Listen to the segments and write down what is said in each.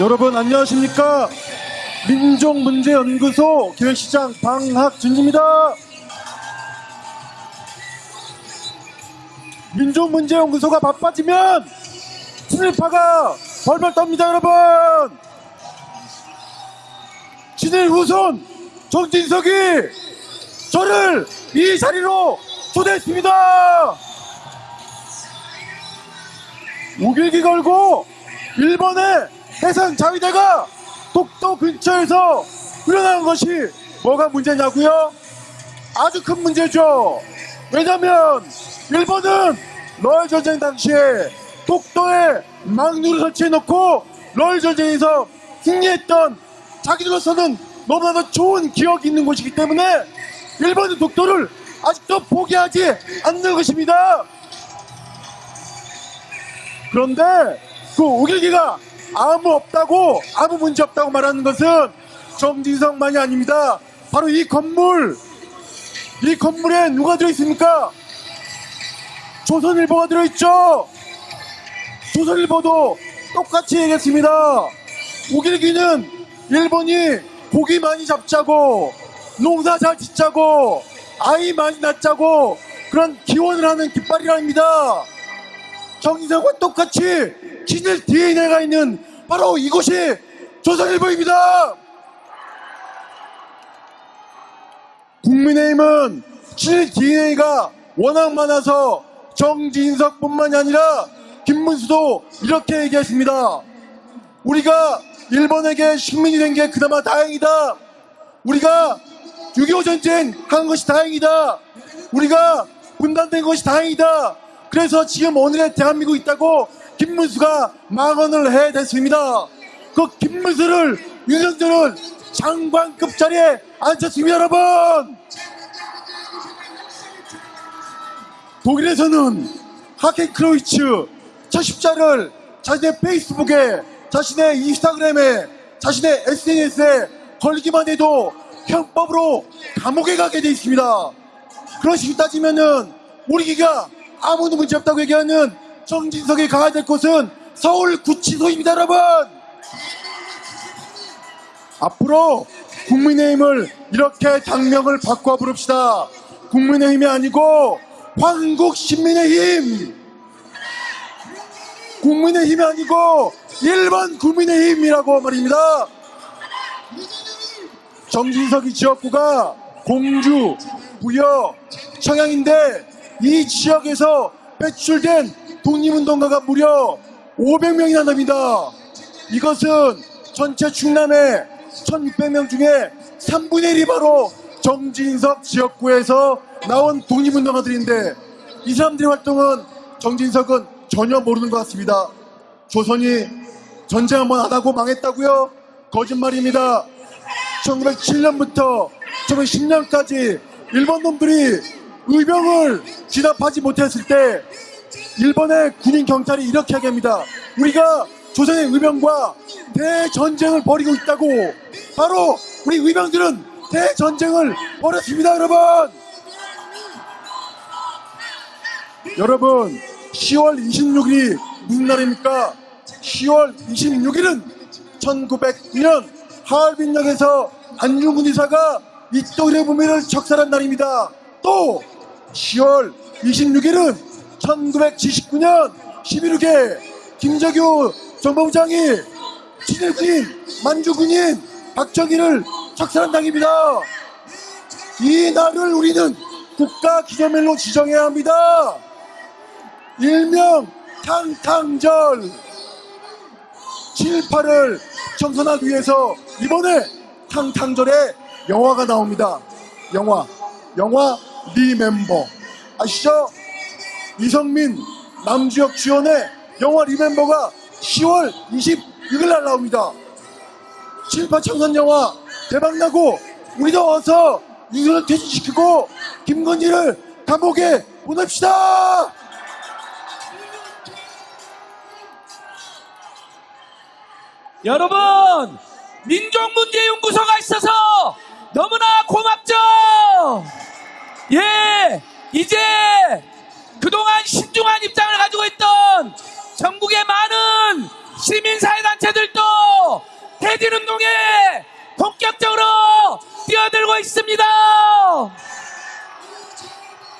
여러분 안녕하십니까? 민족문제연구소 기획시장 방학준입니다. 민족문제연구소가 바빠지면 친일파가 벌벌 떱니다 여러분. 친일 후손 정진석이 저를 이 자리로 초대했습니다. 우길기 걸고 일본의 해상 자위대가 독도 근처에서 훈련하는 것이 뭐가 문제냐고요? 아주 큰 문제죠. 왜냐면 일본은 러일 전쟁 당시에 독도에 망루를 설치해놓고 러일 전쟁에서 승리했던 자기들로서는 너무나도 좋은 기억이 있는 곳이기 때문에 일본은 독도를 아직도 포기하지 않는 것입니다. 그런데 그 우길기가 아무 없다고 아무 문제 없다고 말하는 것은 정진석만이 아닙니다. 바로 이 건물 이 건물에 누가 들어있습니까? 조선일보가 들어있죠. 조선일보도 똑같이 얘기했습니다. 우길기는 일본이 고기 많이 잡자고 농사 잘 짓자고 아이 많이 낳자고 그런 기원을 하는 깃발이랍니다. 정진석과 똑같이 친일 DNA가 있는 바로 이곳이 조선일보입니다. 국민의힘은 친일 DNA가 워낙 많아서 정진석뿐만이 아니라 김문수도 이렇게 얘기했습니다. 우리가 일본에게 식민이 된 게 그나마 다행이다. 우리가 6.25 전쟁 한 것이 다행이다. 우리가 분단된 것이 다행이다. 그래서 지금 오늘의 대한민국 있다고 김문수가 망언을 해댔습니다. 그 김문수를 윤석열은 장관급 자리에 앉혔습니다, 여러분. 독일에서는 하켄 크로이츠 처십자를 자신의 페이스북에 자신의 인스타그램에 자신의 SNS에 걸기만 해도 형법으로 감옥에 가게 돼 있습니다. 그런 식으로 따지면은 우리 기가 아무도 문제 없다고 얘기하는 정진석이 가야 될 곳은 서울 구치소입니다, 여러분. 앞으로 국민의힘을 이렇게 당명을 바꿔 부릅시다. 국민의힘이 아니고 황국 신민의힘. 국민의힘이 아니고 일본 국민의힘이라고 말입니다. 정진석이 지역구가 공주, 부여, 청양인데 이 지역에서 배출된 독립운동가가 무려 500명이나 됩니다. 이것은 전체 충남의 1600명 중에 3분의 1이 바로 정진석 지역구에서 나온 독립운동가들인데 이 사람들의 활동은 정진석은 전혀 모르는 것 같습니다. 조선이 전쟁 한번 안 하고 망했다고요? 거짓말입니다. 1907년부터 1910년까지 일본 놈들이 의병을 진압하지 못했을 때 일본의 군인 경찰이 이렇게 얘기합니다. 우리가 조선의 의병과 대전쟁을 벌이고 있다고. 바로 우리 의병들은 대전쟁을 벌였습니다 여러분. 여러분 10월 26일이 무슨 날입니까? 10월 26일은 1909년 하얼빈역에서 안중근 의사가 이토리의 부미를 적살한 날입니다. 또 10월 26일은 1979년 11.6에 김정규 정보부장이 친일군인 만주군인 박정희를 적살한 당입니다. 이 날을 우리는 국가 기념일로 지정해야 합니다. 일명 탕탕절 7.8을 청소하기 위해서 이번에 탕탕절에 영화가 나옵니다. 영화 영화 리멤버 아시죠? 이성민 남주혁 주연의 영화 리멤버가 10월 26일 날 나옵니다. 7.8 청선 영화 대박나고 우리도 어서 윤석열 퇴진시키고 김건희를 감옥에 보냅시다. 여러분 민족문제연구소가 있어서 너무나 고맙죠 예 이제 오랫동안 신중한 입장을 가지고 있던 전국의 많은 시민사회단체들도 대진운동에 본격적으로 뛰어들고 있습니다.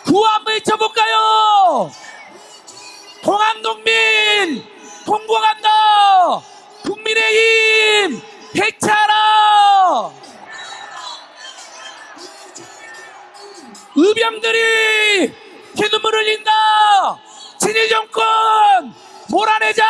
구호 한번 외쳐볼까요? 공항농민 공공한다 국민의힘 대체하라 의병들이 함께 눈물 흘린다. 진일 정권 몰아내자.